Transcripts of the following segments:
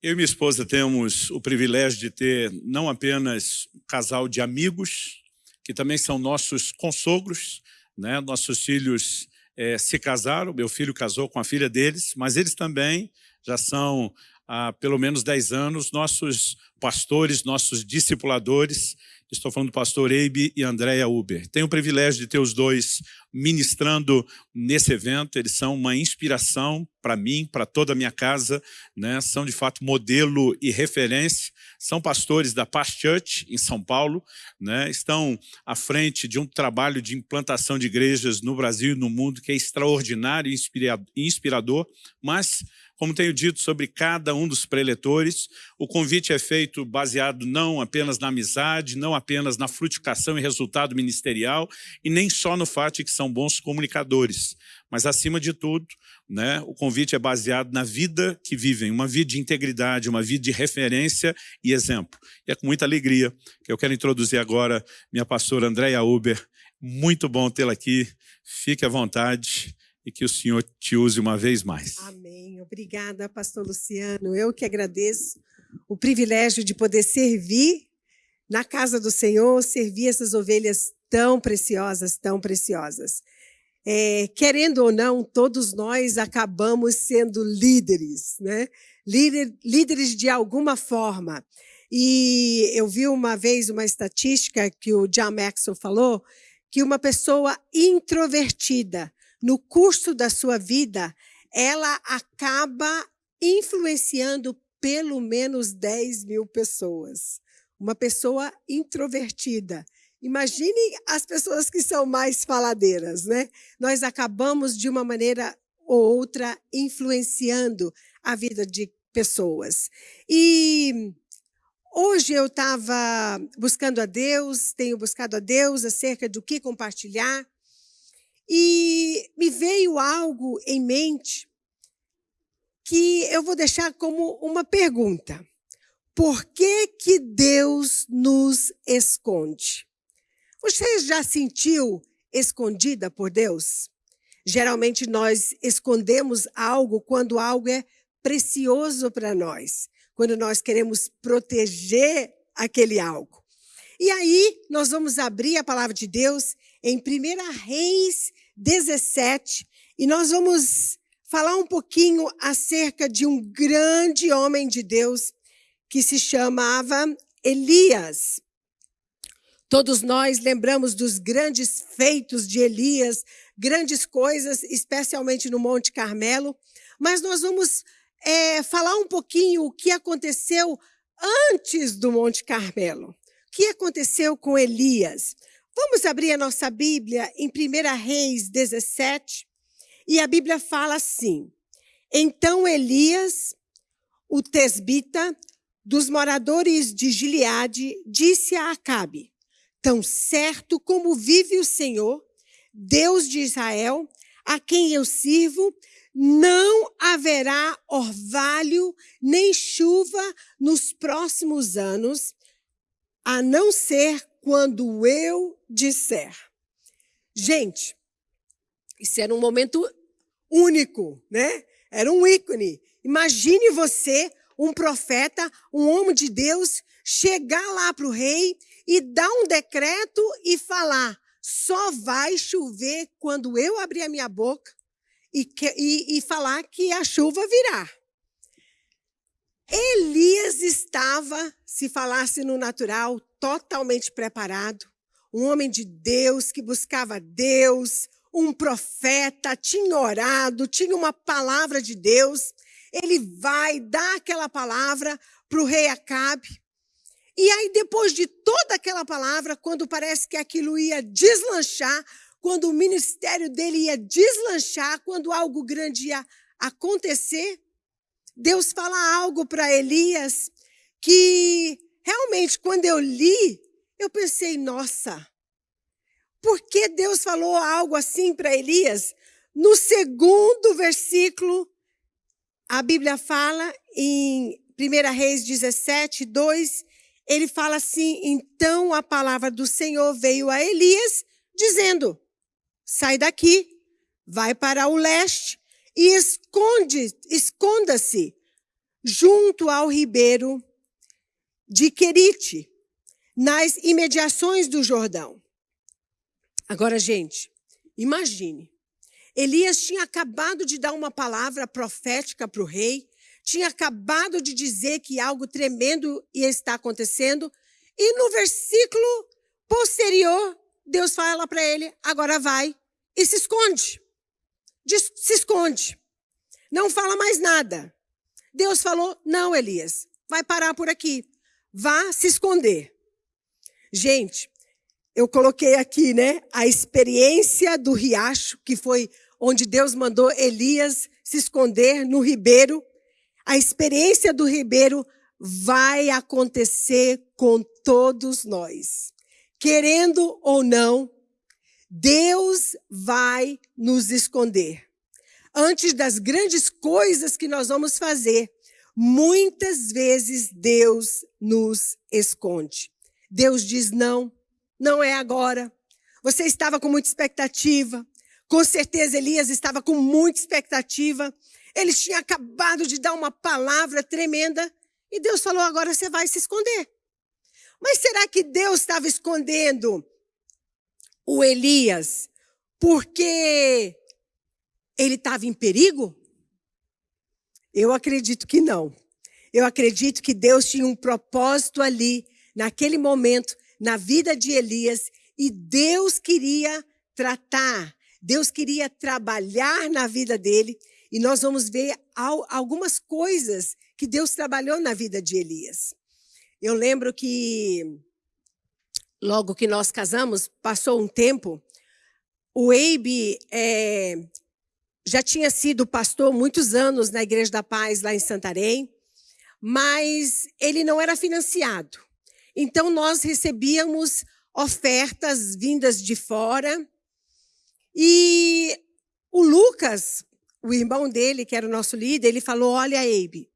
Eu e minha esposa temos o privilégio de ter não apenas um casal de amigos, que também são nossos consogros, né? nossos filhos é, se casaram, meu filho casou com a filha deles, mas eles também já são há pelo menos 10 anos nossos pastores, nossos discipuladores, Estou falando do pastor Eibe e Andréa Uber. Tenho o privilégio de ter os dois ministrando nesse evento. Eles são uma inspiração para mim, para toda a minha casa. Né? São, de fato, modelo e referência. São pastores da Past Church, em São Paulo. Né? Estão à frente de um trabalho de implantação de igrejas no Brasil e no mundo que é extraordinário e inspirador, mas como tenho dito sobre cada um dos preletores, o convite é feito baseado não apenas na amizade, não apenas na frutificação e resultado ministerial, e nem só no fato de que são bons comunicadores, mas acima de tudo, né, o convite é baseado na vida que vivem, uma vida de integridade, uma vida de referência e exemplo. E é com muita alegria que eu quero introduzir agora minha pastora Andréia Uber. Muito bom tê-la aqui, fique à vontade e que o Senhor te use uma vez mais. Amém. Obrigada, pastor Luciano. Eu que agradeço o privilégio de poder servir na casa do Senhor, servir essas ovelhas tão preciosas, tão preciosas. É, querendo ou não, todos nós acabamos sendo líderes, né? Líder, líderes de alguma forma. E eu vi uma vez uma estatística que o John Maxwell falou, que uma pessoa introvertida no curso da sua vida, ela acaba influenciando pelo menos 10 mil pessoas. Uma pessoa introvertida. Imagine as pessoas que são mais faladeiras, né? Nós acabamos, de uma maneira ou outra, influenciando a vida de pessoas. E hoje eu estava buscando a Deus, tenho buscado a Deus acerca do que compartilhar. E me veio algo em mente que eu vou deixar como uma pergunta. Por que que Deus nos esconde? Você já sentiu escondida por Deus? Geralmente nós escondemos algo quando algo é precioso para nós, quando nós queremos proteger aquele algo. E aí nós vamos abrir a palavra de Deus em 1 Reis 17, e nós vamos falar um pouquinho acerca de um grande homem de Deus que se chamava Elias. Todos nós lembramos dos grandes feitos de Elias, grandes coisas, especialmente no Monte Carmelo, mas nós vamos é, falar um pouquinho o que aconteceu antes do Monte Carmelo. O que aconteceu com Elias? Vamos abrir a nossa Bíblia em 1 Reis 17, e a Bíblia fala assim: Então Elias, o tesbita, dos moradores de Gileade, disse a Acabe: Tão certo como vive o Senhor, Deus de Israel, a quem eu sirvo, não haverá orvalho nem chuva nos próximos anos, a não ser quando eu disser. Gente, isso era um momento único, né? Era um ícone. Imagine você, um profeta, um homem de Deus, chegar lá para o rei e dar um decreto e falar: só vai chover quando eu abrir a minha boca e, que, e, e falar que a chuva virá. Elias estava, se falasse no natural, totalmente preparado, um homem de Deus que buscava Deus, um profeta, tinha orado, tinha uma palavra de Deus. Ele vai dar aquela palavra para o rei Acabe. E aí, depois de toda aquela palavra, quando parece que aquilo ia deslanchar, quando o ministério dele ia deslanchar, quando algo grande ia acontecer, Deus fala algo para Elias que realmente, quando eu li, eu pensei, nossa, por que Deus falou algo assim para Elias? No segundo versículo, a Bíblia fala em 1 Reis 17, 2, ele fala assim: Então a palavra do Senhor veio a Elias, dizendo: Sai daqui, vai para o leste e esconde, esconda-se junto ao ribeiro de Querite, nas imediações do Jordão. Agora, gente, imagine. Elias tinha acabado de dar uma palavra profética para o rei, tinha acabado de dizer que algo tremendo ia estar acontecendo, e no versículo posterior, Deus fala para ele: agora vai e se esconde. Diz, se esconde. Não fala mais nada. Deus falou: não, Elias, vai parar por aqui. Vá se esconder. Gente, eu coloquei aqui, né, a experiência do riacho, que foi onde Deus mandou Elias se esconder no ribeiro. A experiência do ribeiro vai acontecer com todos nós. Querendo ou não, Deus vai nos esconder. Antes das grandes coisas que nós vamos fazer, muitas vezes Deus nos esconde. Deus diz: não, não é agora. Você estava com muita expectativa. Com certeza Elias estava com muita expectativa. Ele tinha acabado de dar uma palavra tremenda e Deus falou: agora você vai se esconder. Mas será que Deus estava escondendo o Elias porque ele estava em perigo? Eu acredito que não. Eu acredito que Deus tinha um propósito ali, naquele momento, na vida de Elias, e Deus queria tratar, Deus queria trabalhar na vida dele, e nós vamos ver algumas coisas que Deus trabalhou na vida de Elias. Eu lembro que, logo que nós casamos, passou um tempo, o Eibe é, já tinha sido pastor muitos anos na Igreja da Paz, lá em Santarém, mas ele não era financiado. Então, nós recebíamos ofertas vindas de fora, e o Lucas, o irmão dele, que era o nosso líder, ele falou, olha, Eibe,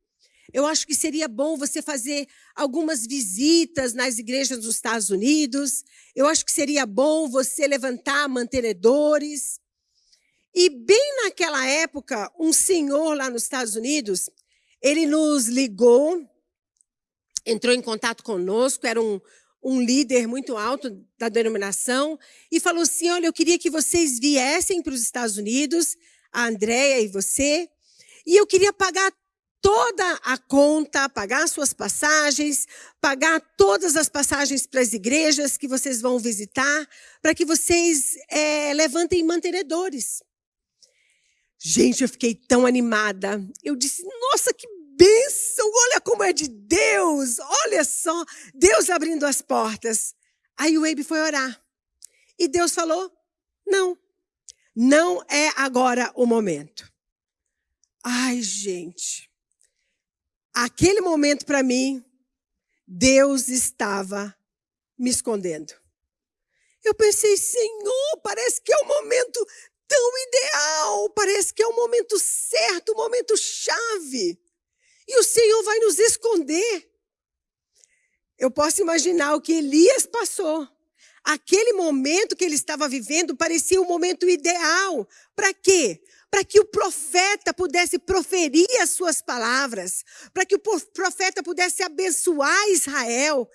eu acho que seria bom você fazer algumas visitas nas igrejas dos Estados Unidos. Eu acho que seria bom você levantar mantenedores. E bem naquela época, um senhor lá nos Estados Unidos, ele nos ligou, entrou em contato conosco, era um, um líder muito alto da denominação, e falou assim, olha, eu queria que vocês viessem para os Estados Unidos, a Andréia e você, e eu queria pagar toda a conta, pagar suas passagens, pagar todas as passagens para as igrejas que vocês vão visitar, para que vocês é, levantem mantenedores. Gente, eu fiquei tão animada. Eu disse, nossa, que bênção! Olha como é de Deus! Olha só, Deus abrindo as portas. Aí o Abe foi orar. E Deus falou, não, não é agora o momento. Ai, gente. Aquele momento para mim, Deus estava me escondendo. Eu pensei, Senhor, parece que é o momento tão ideal, parece que é o momento certo, o momento chave. E o Senhor vai nos esconder. Eu posso imaginar o que Elias passou. Aquele momento que ele estava vivendo parecia o momento ideal. Para quê? para que o profeta pudesse proferir as suas palavras, para que o profeta pudesse abençoar Israel.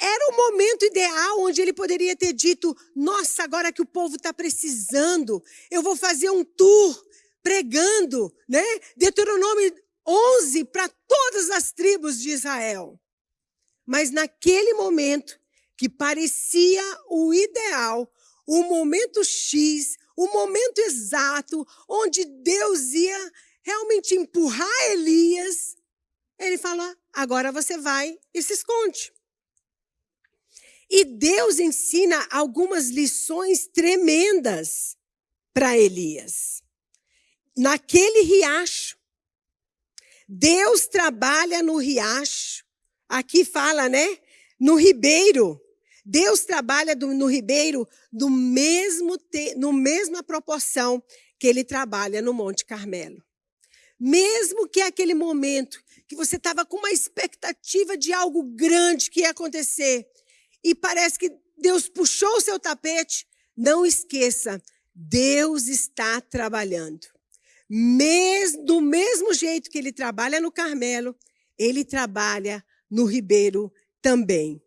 Era o momento ideal onde ele poderia ter dito: Nossa, agora que o povo está precisando, eu vou fazer um tour pregando, né? Deuteronômio 11 para todas as tribos de Israel. Mas naquele momento que parecia o ideal, o momento X, o momento exato onde Deus ia realmente empurrar Elias, ele fala: agora você vai e se esconde. E Deus ensina algumas lições tremendas para Elias. Naquele riacho, Deus trabalha no riacho. Aqui fala, né? No ribeiro. Deus trabalha do, no ribeiro do mesmo te, no mesma proporção que ele trabalha no Monte Carmelo. Mesmo que aquele momento que você estava com uma expectativa de algo grande que ia acontecer e parece que Deus puxou o seu tapete, não esqueça, Deus está trabalhando. mes, do mesmo jeito que ele trabalha no Carmelo, ele trabalha no Ribeiro também.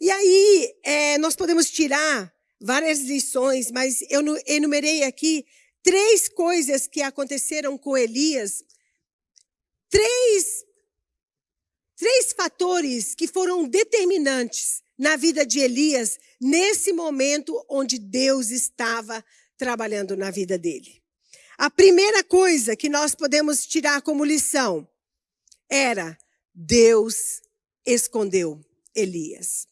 E aí, é, nós podemos tirar várias lições, mas eu enumerei aqui três coisas que aconteceram com Elias, três fatores que foram determinantes na vida de Elias nesse momento onde Deus estava trabalhando na vida dele. A primeira coisa que nós podemos tirar como lição era Deus escondeu Elias.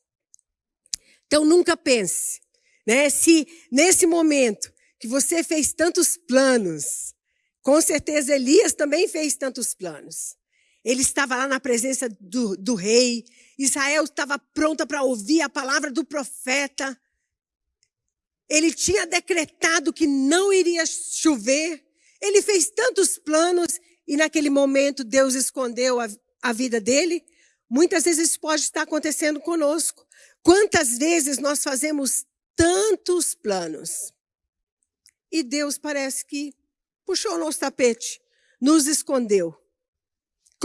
Então nunca pense, né, se nesse momento que você fez tantos planos, com certeza Elias também fez tantos planos. Ele estava lá na presença do, do rei, Israel estava pronta para ouvir a palavra do profeta. Ele tinha decretado que não iria chover. Ele fez tantos planos e naquele momento Deus escondeu a, a vida dele. Muitas vezes isso pode estar acontecendo conosco. Quantas vezes nós fazemos tantos planos e Deus parece que puxou o nosso tapete, nos escondeu.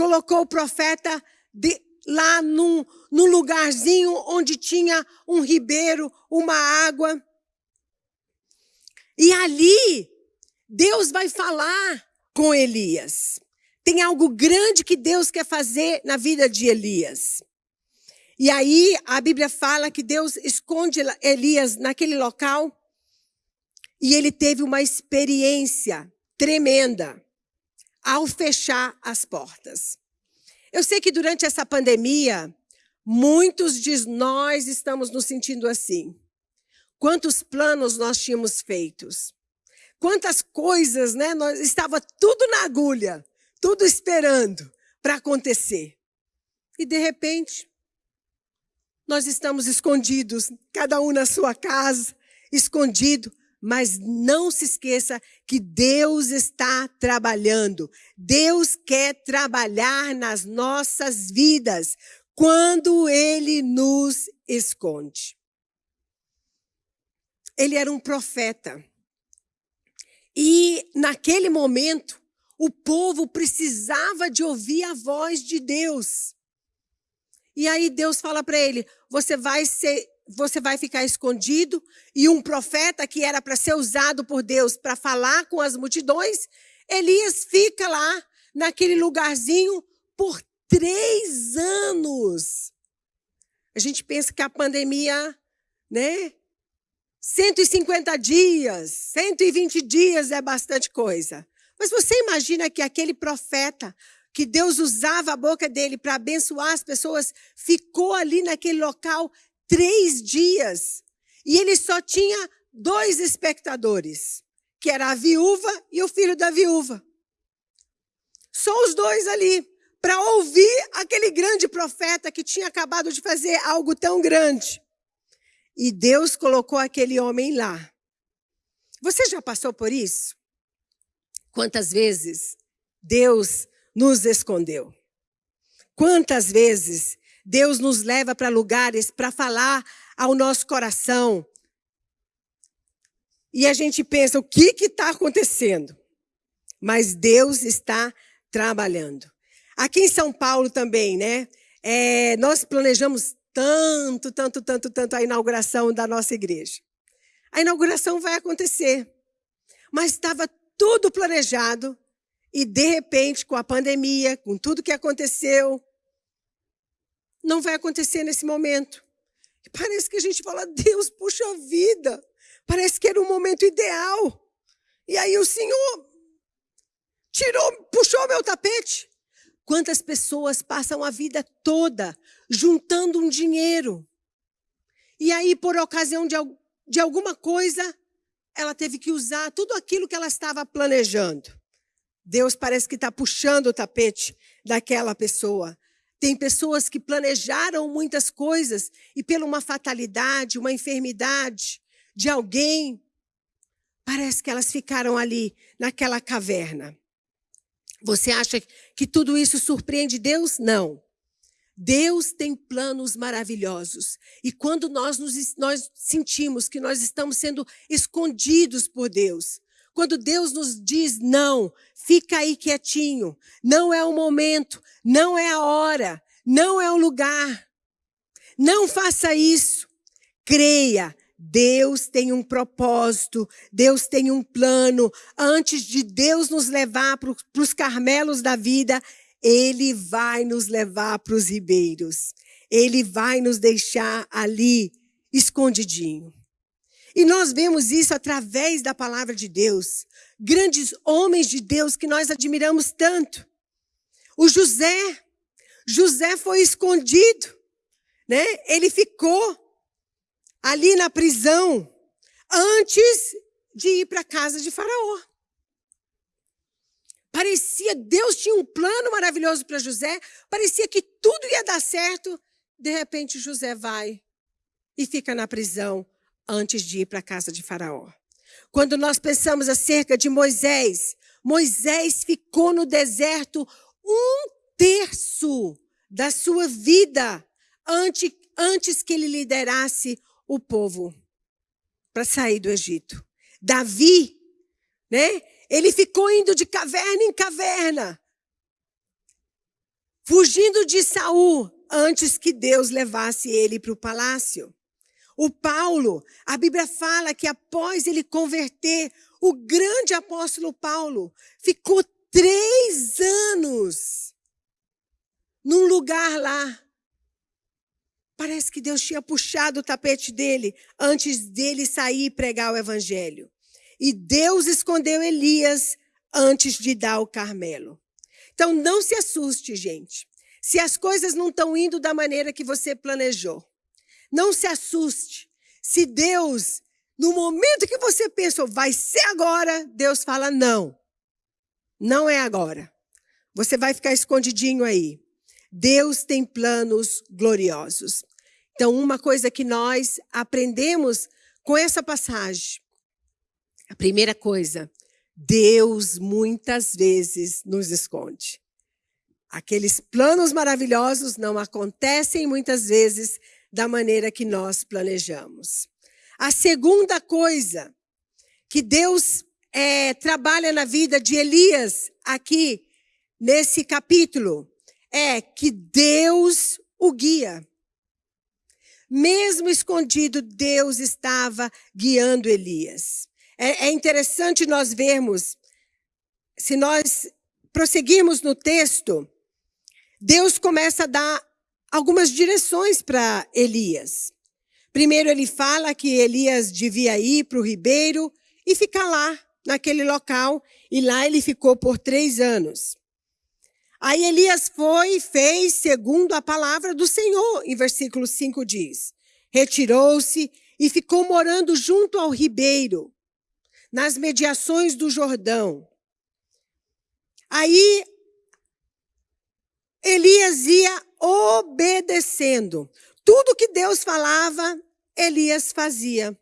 Colocou o profeta de, lá num, num lugarzinho onde tinha um ribeiro, uma água. E ali, Deus vai falar com Elias. Tem algo grande que Deus quer fazer na vida de Elias. E aí a Bíblia fala que Deus esconde Elias naquele local e ele teve uma experiência tremenda ao fechar as portas. Eu sei que durante essa pandemia, muitos de nós estamos nos sentindo assim. Quantos planos nós tínhamos feitos? Quantas coisas, né? Nós estava tudo na agulha, tudo esperando para acontecer. E de repente, nós estamos escondidos, cada um na sua casa, escondido, mas não se esqueça que Deus está trabalhando. Deus quer trabalhar nas nossas vidas quando Ele nos esconde. Ele era um profeta. E naquele momento, o povo precisava de ouvir a voz de Deus. E aí Deus fala para ele: você vai ser, você vai ficar escondido. E um profeta que era para ser usado por Deus para falar com as multidões, Elias fica lá naquele lugarzinho por três anos. A gente pensa que a pandemia, né? 150 dias, 120 dias é bastante coisa. Mas você imagina que aquele profeta que Deus usava a boca dele para abençoar as pessoas, ficou ali naquele local três dias. E ele só tinha dois espectadores, que era a viúva e o filho da viúva. Só os dois ali, para ouvir aquele grande profeta que tinha acabado de fazer algo tão grande. E Deus colocou aquele homem lá. Você já passou por isso? Quantas vezes Deus nos escondeu. Quantas vezes Deus nos leva para lugares para falar ao nosso coração e a gente pensa: o que está acontecendo? Mas Deus está trabalhando. Aqui em São Paulo também, né? É, nós planejamos tanto, tanto, tanto, tanto a inauguração da nossa igreja. A inauguração vai acontecer, mas estava tudo planejado e, de repente, com a pandemia, com tudo que aconteceu, não vai acontecer nesse momento. E parece que a gente fala, Deus, puxa vida. Parece que era um momento ideal. E aí o Senhor tirou, puxou meu tapete. Quantas pessoas passam a vida toda juntando um dinheiro. E aí, por ocasião de, de alguma coisa, ela teve que usar tudo aquilo que ela estava planejando. Deus parece que está puxando o tapete daquela pessoa. Tem pessoas que planejaram muitas coisas e, pela uma fatalidade, uma enfermidade de alguém, parece que elas ficaram ali naquela caverna. Você acha que tudo isso surpreende Deus? Não. Deus tem planos maravilhosos. E quando nós, nos, nós sentimos que nós estamos sendo escondidos por Deus, Quando Deus nos diz não, fica aí quietinho. Não é o momento, não é a hora, não é o lugar. Não faça isso. Creia, Deus tem um propósito, Deus tem um plano. Antes de Deus nos levar para os carmelos da vida, Ele vai nos levar para os ribeiros. Ele vai nos deixar ali escondidinho. E nós vemos isso através da palavra de Deus. Grandes homens de Deus que nós admiramos tanto. O José, José foi escondido, né? Ele ficou ali na prisão antes de ir para a casa de Faraó. Parecia, Deus tinha um plano maravilhoso para José, parecia que tudo ia dar certo. De repente, José vai e fica na prisão antes de ir para a casa de Faraó. Quando nós pensamos acerca de Moisés, Moisés ficou no deserto um terço da sua vida antes, antes que ele liderasse o povo para sair do Egito. Davi, né? Ele ficou indo de caverna em caverna, fugindo de Saul antes que Deus levasse ele para o palácio. O Paulo, a Bíblia fala que após ele converter, o grande apóstolo Paulo ficou três anos num lugar lá. Parece que Deus tinha puxado o tapete dele antes dele sair e pregar o evangelho. E Deus escondeu Elias antes de dar o Carmelo. Então não se assuste, gente. Se as coisas não estão indo da maneira que você planejou. Não se assuste. Se Deus, no momento que você pensou, vai ser agora, Deus fala não. Não é agora. Você vai ficar escondidinho aí. Deus tem planos gloriosos. Então, uma coisa que nós aprendemos com essa passagem. A primeira coisa, Deus muitas vezes nos esconde. Aqueles planos maravilhosos não acontecem muitas vezes da maneira que nós planejamos. A segunda coisa que Deus é, trabalha na vida de Elias aqui nesse capítulo é que Deus o guia. Mesmo escondido, Deus estava guiando Elias. É, é interessante nós vermos, se nós prosseguirmos no texto, Deus começa a dar algumas direções para Elias. Primeiro, ele fala que Elias devia ir para o ribeiro e ficar lá, naquele local, e lá ele ficou por três anos. Aí Elias foi e fez segundo a palavra do Senhor, em versículo 5 diz: retirou-se e ficou morando junto ao ribeiro, nas mediações do Jordão. Aí Elias ia obedecendo. Tudo que Deus falava, Elias fazia.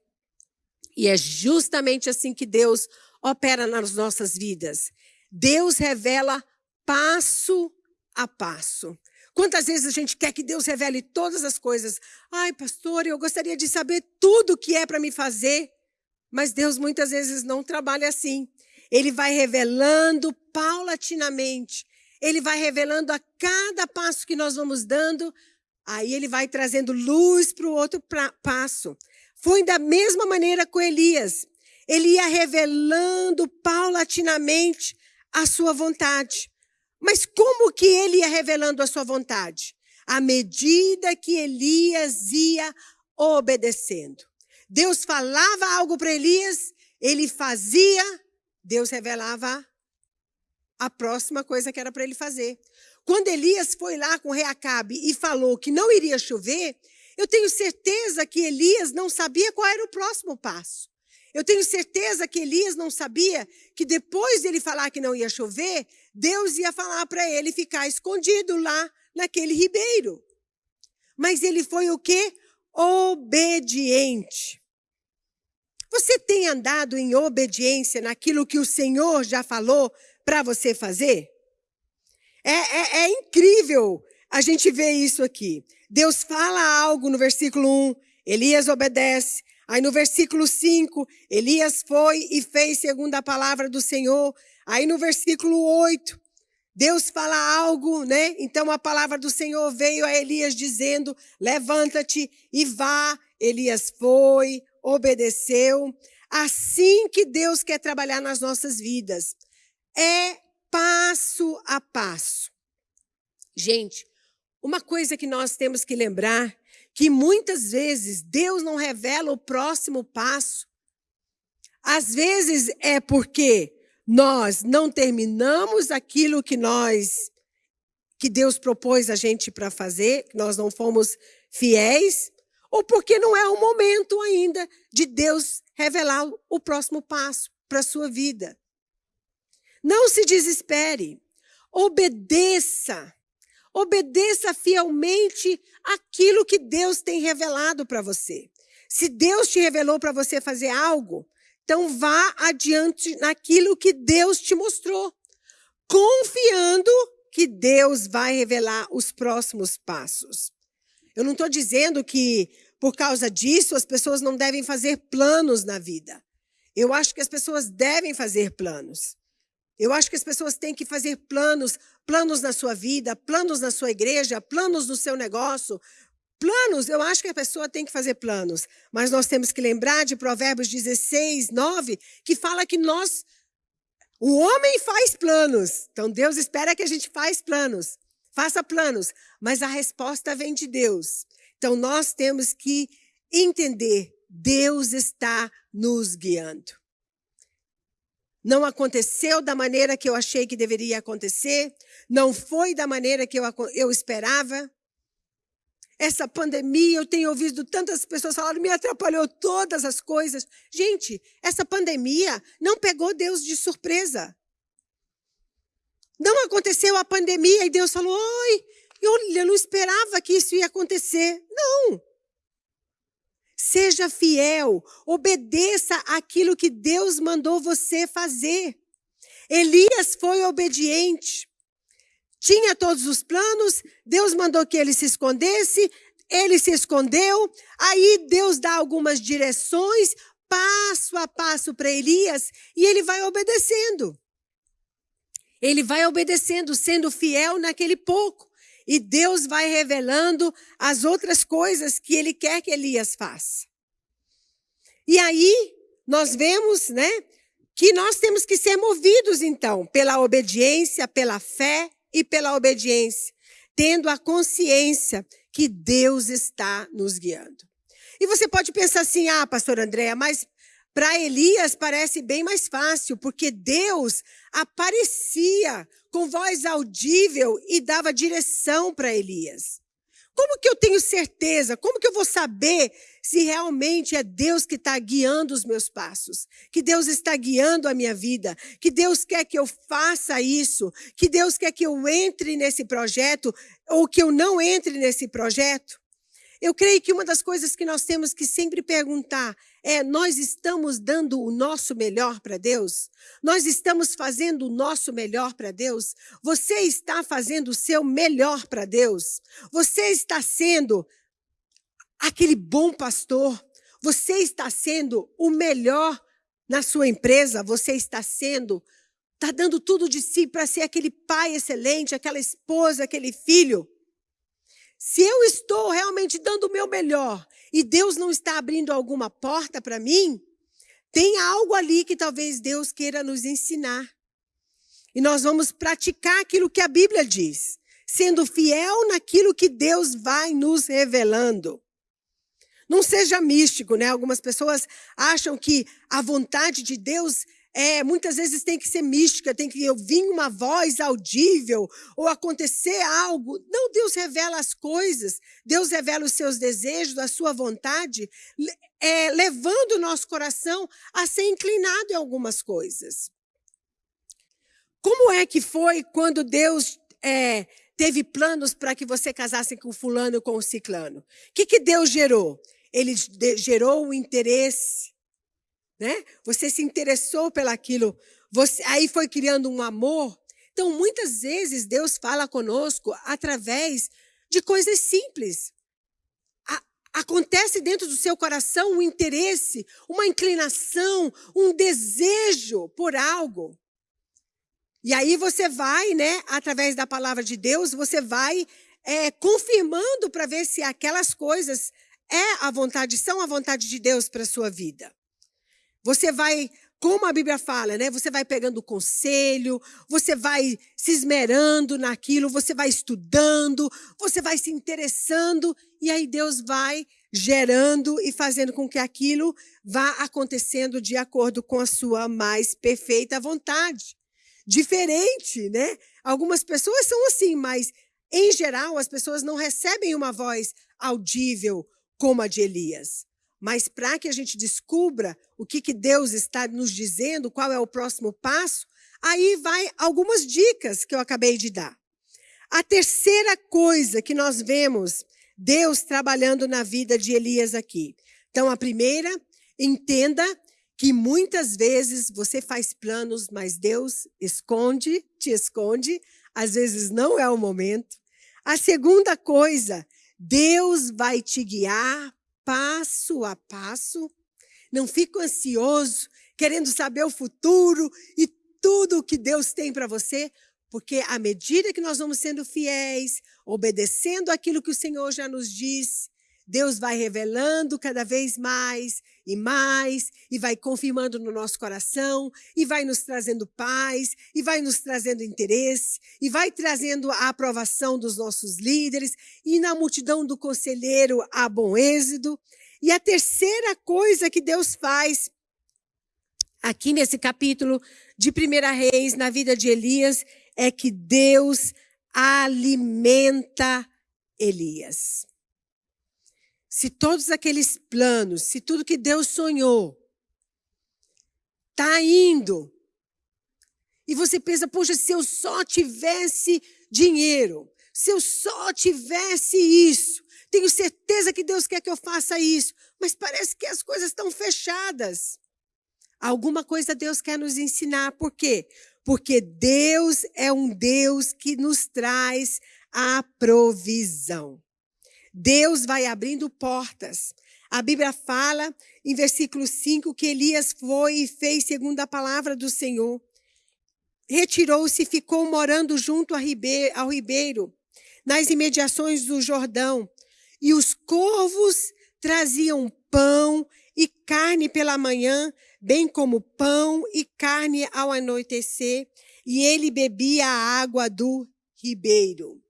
E é justamente assim que Deus opera nas nossas vidas. Deus revela passo a passo. Quantas vezes a gente quer que Deus revele todas as coisas? Ai, pastor, eu gostaria de saber tudo o que é para me fazer. Mas Deus muitas vezes não trabalha assim. Ele vai revelando paulatinamente ele vai revelando a cada passo que nós vamos dando, aí ele vai trazendo luz para o outro passo. Foi da mesma maneira com Elias. Ele ia revelando paulatinamente a sua vontade. Mas como que ele ia revelando a sua vontade? À medida que Elias ia obedecendo. Deus falava algo para Elias, ele fazia, Deus revelava a próxima coisa que era para ele fazer. Quando Elias foi lá com Reacabe e falou que não iria chover, eu tenho certeza que Elias não sabia qual era o próximo passo. Eu tenho certeza que Elias não sabia que depois dele falar que não ia chover, Deus ia falar para ele ficar escondido lá naquele ribeiro. Mas ele foi o quê? Obediente. Você tem andado em obediência naquilo que o Senhor já falou para você fazer? É, é, é, incrível a gente ver isso aqui. Deus fala algo no versículo 1, Elias obedece. Aí no versículo 5, Elias foi e fez segundo a palavra do Senhor. Aí no versículo 8, Deus fala algo, né? Então a palavra do Senhor veio a Elias dizendo: Levanta-te e vá. Elias foi, obedeceu. Assim que Deus quer trabalhar nas nossas vidas. É passo a passo. Gente, uma coisa que nós temos que lembrar que muitas vezes Deus não revela o próximo passo. Às vezes é porque nós não terminamos aquilo que nós que Deus propôs a gente para fazer, nós não fomos fiéis, ou porque não é o momento ainda de Deus revelar o próximo passo para a sua vida. Não se desespere, obedeça Obedeça fielmente aquilo que Deus tem revelado para você. Se Deus te revelou para você fazer algo, então vá adiante naquilo que Deus te mostrou, confiando que Deus vai revelar os próximos passos. Eu não estou dizendo que por causa disso as pessoas não devem fazer planos na vida. Eu acho que as pessoas devem fazer planos. Eu acho que as pessoas têm que fazer planos, planos na sua vida, planos na sua igreja, planos no seu negócio. Planos, eu acho que a pessoa tem que fazer planos. Mas nós temos que lembrar de Provérbios 16, 9, que fala que nós, o homem faz planos. Então Deus espera que a gente faça planos. Faça planos. Mas a resposta vem de Deus. Então nós temos que entender, Deus está nos guiando não aconteceu da maneira que eu achei que deveria acontecer, não foi da maneira que eu, eu esperava. Essa pandemia, eu tenho ouvido tantas pessoas falarem, me atrapalhou todas as coisas. Gente, essa pandemia não pegou Deus de surpresa. Não aconteceu a pandemia e Deus falou, oi, eu não esperava que isso ia acontecer. Não. Seja fiel, obedeça aquilo que Deus mandou você fazer. Elias foi obediente. Tinha todos os planos, Deus mandou que ele se escondesse, ele se escondeu. Aí Deus dá algumas direções, passo a passo para Elias, e ele vai obedecendo. Ele vai obedecendo, sendo fiel naquele pouco. E Deus vai revelando as outras coisas que ele quer que Elias faça. E aí nós vemos, né, que nós temos que ser movidos então pela obediência, pela fé e pela obediência, tendo a consciência que Deus está nos guiando. E você pode pensar assim: "Ah, pastor Andréa, mas para Elias parece bem mais fácil, porque Deus aparecia com voz audível e dava direção para Elias. Como que eu tenho certeza? Como que eu vou saber se realmente é Deus que está guiando os meus passos? Que Deus está guiando a minha vida? Que Deus quer que eu faça isso? Que Deus quer que eu entre nesse projeto ou que eu não entre nesse projeto? Eu creio que uma das coisas que nós temos que sempre perguntar é: nós estamos dando o nosso melhor para Deus? Nós estamos fazendo o nosso melhor para Deus? Você está fazendo o seu melhor para Deus? Você está sendo aquele bom pastor? Você está sendo o melhor na sua empresa? Você está sendo, está dando tudo de si para ser aquele pai excelente, aquela esposa, aquele filho? Se eu estou realmente dando o meu melhor e Deus não está abrindo alguma porta para mim, tem algo ali que talvez Deus queira nos ensinar. E nós vamos praticar aquilo que a Bíblia diz, sendo fiel naquilo que Deus vai nos revelando. Não seja místico, né? Algumas pessoas acham que a vontade de Deus é, muitas vezes tem que ser mística, tem que ouvir uma voz audível ou acontecer algo. Não, Deus revela as coisas, Deus revela os seus desejos, a sua vontade, é, levando o nosso coração a ser inclinado em algumas coisas. Como é que foi quando Deus é, teve planos para que você casasse com fulano com o ciclano? O que, que Deus gerou? Ele gerou o interesse né? Você se interessou pelaquilo, você aí foi criando um amor. Então, muitas vezes Deus fala conosco através de coisas simples. acontece dentro do seu coração um interesse, uma inclinação, um desejo por algo. E aí você vai, né, através da palavra de Deus, você vai é, confirmando para ver se aquelas coisas é a vontade, são a vontade de Deus para a sua vida. Você vai, como a Bíblia fala, né? Você vai pegando conselho, você vai se esmerando naquilo, você vai estudando, você vai se interessando, e aí Deus vai gerando e fazendo com que aquilo vá acontecendo de acordo com a sua mais perfeita vontade. Diferente, né? Algumas pessoas são assim, mas em geral as pessoas não recebem uma voz audível como a de Elias. Mas para que a gente descubra o que, que Deus está nos dizendo, qual é o próximo passo, aí vai algumas dicas que eu acabei de dar. A terceira coisa que nós vemos Deus trabalhando na vida de Elias aqui. Então, a primeira, entenda que muitas vezes você faz planos, mas Deus esconde, te esconde, às vezes não é o momento. A segunda coisa, Deus vai te guiar passo a passo. Não fique ansioso, querendo saber o futuro e tudo o que Deus tem para você, porque à medida que nós vamos sendo fiéis, obedecendo aquilo que o Senhor já nos disse, Deus vai revelando cada vez mais e mais, e vai confirmando no nosso coração, e vai nos trazendo paz, e vai nos trazendo interesse, e vai trazendo a aprovação dos nossos líderes, e na multidão do conselheiro há bom êxito. E a terceira coisa que Deus faz aqui nesse capítulo de 1 Reis, na vida de Elias, é que Deus alimenta Elias. Se todos aqueles planos, se tudo que Deus sonhou está indo, e você pensa, poxa, se eu só tivesse dinheiro, se eu só tivesse isso, tenho certeza que Deus quer que eu faça isso, mas parece que as coisas estão fechadas. Alguma coisa Deus quer nos ensinar, por quê? Porque Deus é um Deus que nos traz a provisão. Deus vai abrindo portas. A Bíblia fala, em versículo 5, que Elias foi e fez segundo a palavra do Senhor. Retirou-se e ficou morando junto ao ribeiro, nas imediações do Jordão. E os corvos traziam pão e carne pela manhã, bem como pão e carne ao anoitecer, e ele bebia a água do ribeiro.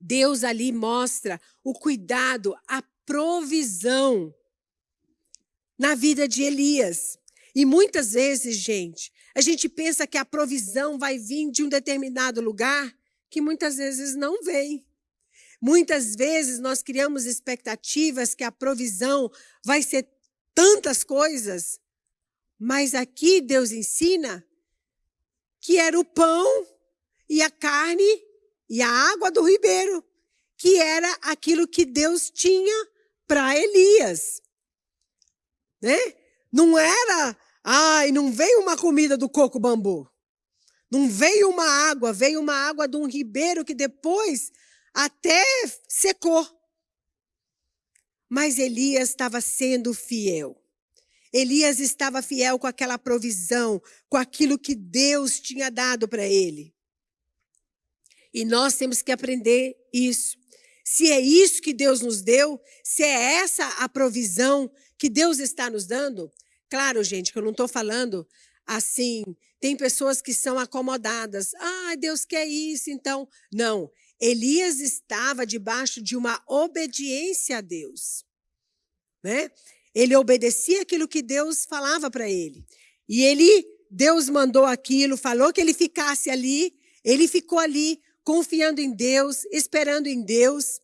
Deus ali mostra o cuidado, a provisão na vida de Elias. E muitas vezes, gente, a gente pensa que a provisão vai vir de um determinado lugar que muitas vezes não vem. Muitas vezes nós criamos expectativas que a provisão vai ser tantas coisas, mas aqui Deus ensina que era o pão e a carne e a água do ribeiro, que era aquilo que Deus tinha para Elias. Né? Não era, ai, não veio uma comida do coco bambu. Não veio uma água, veio uma água de um ribeiro que depois até secou. Mas Elias estava sendo fiel. Elias estava fiel com aquela provisão, com aquilo que Deus tinha dado para ele. E nós temos que aprender isso. Se é isso que Deus nos deu, se é essa a provisão que Deus está nos dando, claro, gente, que eu não estou falando assim, tem pessoas que são acomodadas. Ah, Deus quer isso, então. Não. Elias estava debaixo de uma obediência a Deus. Né? Ele obedecia aquilo que Deus falava para ele. E ele, Deus mandou aquilo, falou que ele ficasse ali, ele ficou ali confiando em Deus, esperando em Deus.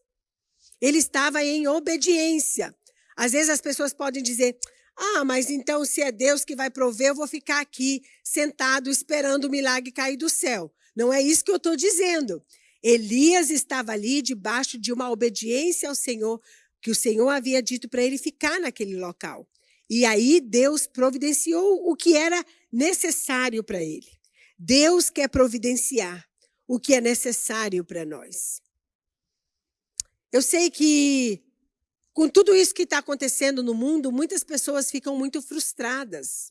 Ele estava em obediência. Às vezes as pessoas podem dizer: ah, mas então se é Deus que vai prover, eu vou ficar aqui sentado esperando o milagre cair do céu. Não é isso que eu estou dizendo. Elias estava ali debaixo de uma obediência ao Senhor, que o Senhor havia dito para ele ficar naquele local. E aí Deus providenciou o que era necessário para ele. Deus quer providenciar o que é necessário para nós. Eu sei que Com tudo isso que está acontecendo no mundo, muitas pessoas ficam muito frustradas,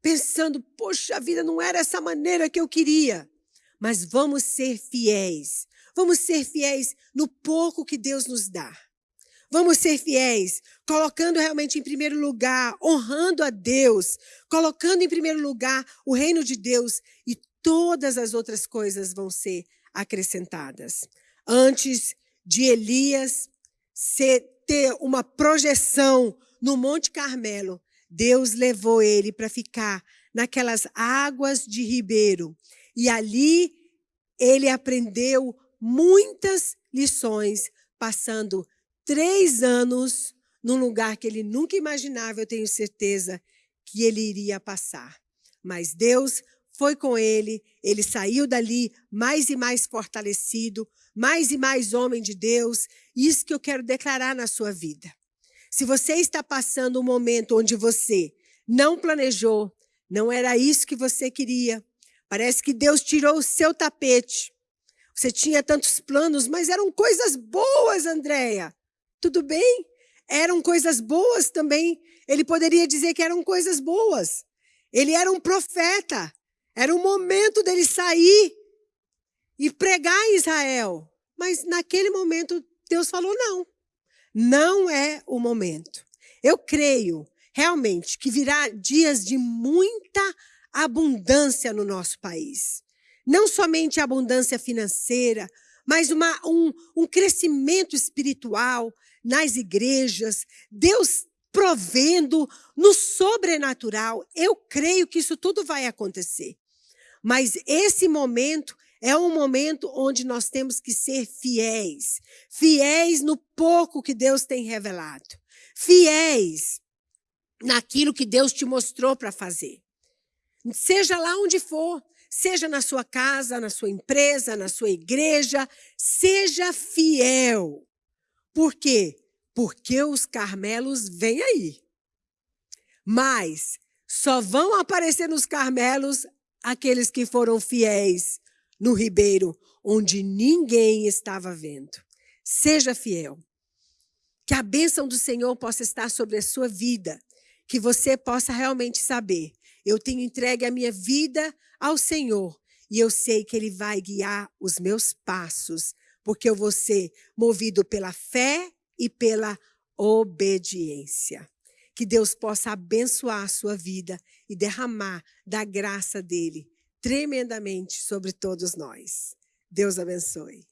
pensando: poxa, a vida não era essa maneira que eu queria. Mas vamos ser fiéis. Vamos ser fiéis no pouco que Deus nos dá. Vamos ser fiéis, colocando realmente em primeiro lugar, honrando a Deus, colocando em primeiro lugar o reino de Deus e todas as outras coisas vão ser acrescentadas. Antes de Elias ter uma projeção no Monte Carmelo, Deus levou ele para ficar naquelas águas de ribeiro. E ali ele aprendeu muitas lições, passando três anos num lugar que ele nunca imaginava, eu tenho certeza, que ele iria passar. Mas Deus foi com ele, ele saiu dali mais e mais fortalecido, mais e mais homem de Deus. Isso que eu quero declarar na sua vida. Se você está passando um momento onde você não planejou, não era isso que você queria, parece que Deus tirou o seu tapete. Você tinha tantos planos, mas eram coisas boas, Andréia. Tudo bem? Eram coisas boas também. Ele poderia dizer que eram coisas boas. Ele era um profeta. Era o momento dele sair e pregar em Israel. Mas naquele momento, Deus falou: não. Não é o momento. Eu creio realmente que virá dias de muita abundância no nosso país. Não somente abundância financeira, mas uma, um, um crescimento espiritual, nas igrejas, Deus provendo no sobrenatural. Eu creio que isso tudo vai acontecer. Mas esse momento é um momento onde nós temos que ser fiéis. Fiéis no pouco que Deus tem revelado. Fiéis naquilo que Deus te mostrou para fazer. Seja lá onde for, seja na sua casa, na sua empresa, na sua igreja, seja fiel. Por quê? Porque os Carmelos vêm aí. Mas só vão aparecer nos Carmelos aqueles que foram fiéis no ribeiro, onde ninguém estava vendo. Seja fiel. Que a bênção do Senhor possa estar sobre a sua vida. Que você possa realmente saber: eu tenho entregue a minha vida ao Senhor e eu sei que Ele vai guiar os meus passos porque eu vou ser movido pela fé e pela obediência. Que Deus possa abençoar a sua vida e derramar da graça dele tremendamente sobre todos nós. Deus abençoe.